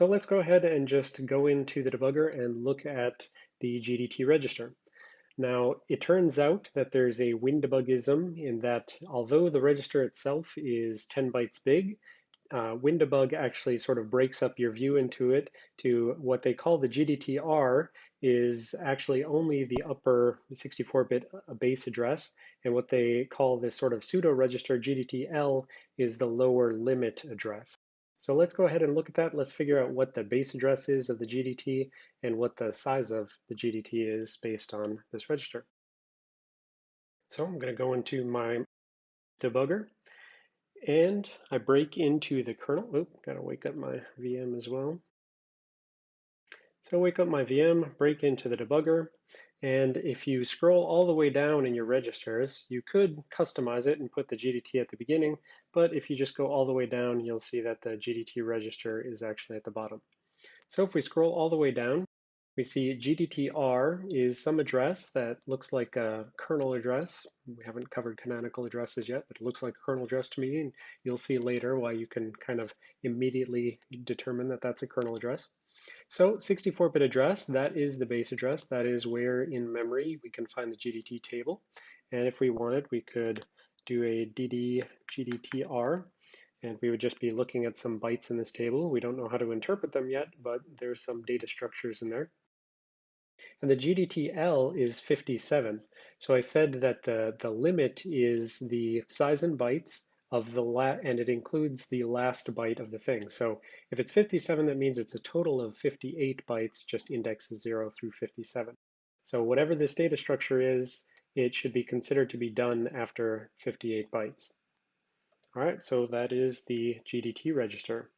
So let's go ahead and just go into the debugger and look at the GDT register. Now, it turns out that there's a WinDebuggism in that although the register itself is 10 bytes big, uh, WinDbg actually sort of breaks up your view into it to what they call the GDTR is actually only the upper 64-bit uh, base address, and what they call this sort of pseudo register GDTL is the lower limit address. So let's go ahead and look at that. Let's figure out what the base address is of the GDT and what the size of the GDT is based on this register. So I'm going to go into my debugger and I break into the kernel. Oop, got to wake up my VM as well. So wake up my VM, break into the debugger, and if you scroll all the way down in your registers, you could customize it and put the GDT at the beginning, but if you just go all the way down, you'll see that the GDT register is actually at the bottom. So if we scroll all the way down, we see GDTR is some address that looks like a kernel address. We haven't covered canonical addresses yet, but it looks like a kernel address to me, and you'll see later why you can kind of immediately determine that that's a kernel address. So 64-bit address, that is the base address. That is where in memory we can find the GDT table. And if we wanted, we could do a dd gdtr, and we would just be looking at some bytes in this table. We don't know how to interpret them yet, but there's some data structures in there. And the GDTL is 57. So I said that the, the limit is the size in bytes, of the la and it includes the last byte of the thing. So if it's 57, that means it's a total of 58 bytes, just indexes 0 through 57. So whatever this data structure is, it should be considered to be done after 58 bytes. All right, so that is the GDT register.